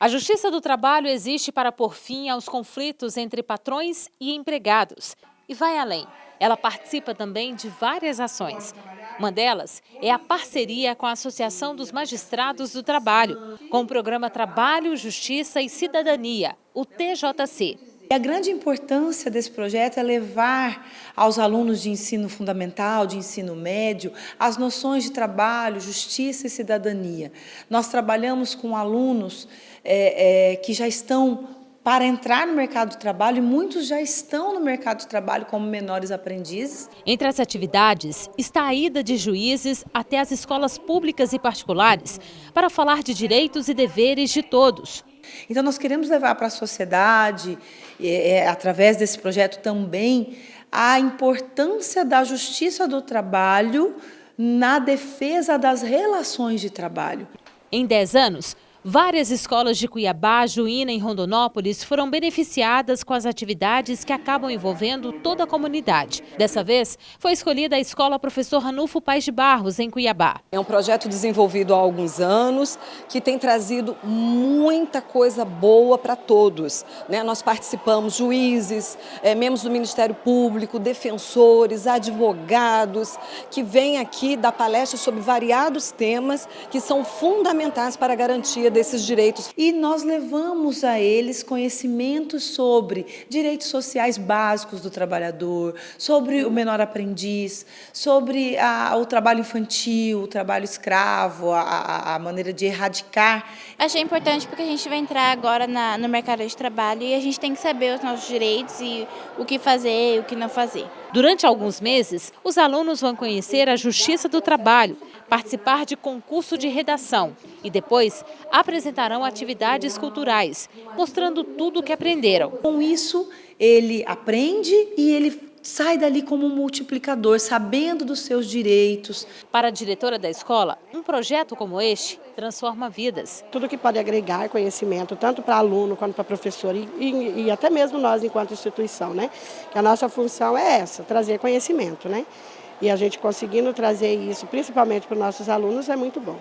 A Justiça do Trabalho existe para pôr fim aos conflitos entre patrões e empregados. E vai além. Ela participa também de várias ações. Uma delas é a parceria com a Associação dos Magistrados do Trabalho, com o programa Trabalho, Justiça e Cidadania, o TJC. E a grande importância desse projeto é levar aos alunos de ensino fundamental, de ensino médio, as noções de trabalho, justiça e cidadania. Nós trabalhamos com alunos é, é, que já estão para entrar no mercado de trabalho e muitos já estão no mercado de trabalho como menores aprendizes. Entre as atividades está a ida de juízes até as escolas públicas e particulares para falar de direitos e deveres de todos. Então, nós queremos levar para a sociedade, é, é, através desse projeto também, a importância da justiça do trabalho na defesa das relações de trabalho. Em 10 anos, Várias escolas de Cuiabá, Juína e Rondonópolis foram beneficiadas com as atividades que acabam envolvendo toda a comunidade. Dessa vez, foi escolhida a Escola Professor Ranulfo Paz de Barros, em Cuiabá. É um projeto desenvolvido há alguns anos que tem trazido muita coisa boa para todos. Né? Nós participamos juízes, é, membros do Ministério Público, defensores, advogados, que vêm aqui dar palestras sobre variados temas que são fundamentais para a garantia desses direitos. E nós levamos a eles conhecimentos sobre direitos sociais básicos do trabalhador, sobre o menor aprendiz, sobre a, o trabalho infantil, o trabalho escravo, a, a, maneira de erradicar. Achei importante porque a gente vai entrar agora na, no mercado de trabalho e a gente tem que saber os nossos direitos e o que fazer e o que não fazer. Durante alguns meses, os alunos vão conhecer a Justiça do Trabalho, participar de concurso de redação e depois apresentarão atividades culturais, mostrando tudo o que aprenderam. Com isso, ele aprende e ele sai dali como um multiplicador, sabendo dos seus direitos. Para a diretora da escola, um projeto como este transforma vidas. Tudo que pode agregar conhecimento, tanto para aluno quanto para professor e, e, e, até mesmo nós enquanto instituição, né? Que a nossa função é essa, trazer conhecimento, né? E a gente conseguindo trazer isso, principalmente para os nossos alunos, é muito bom.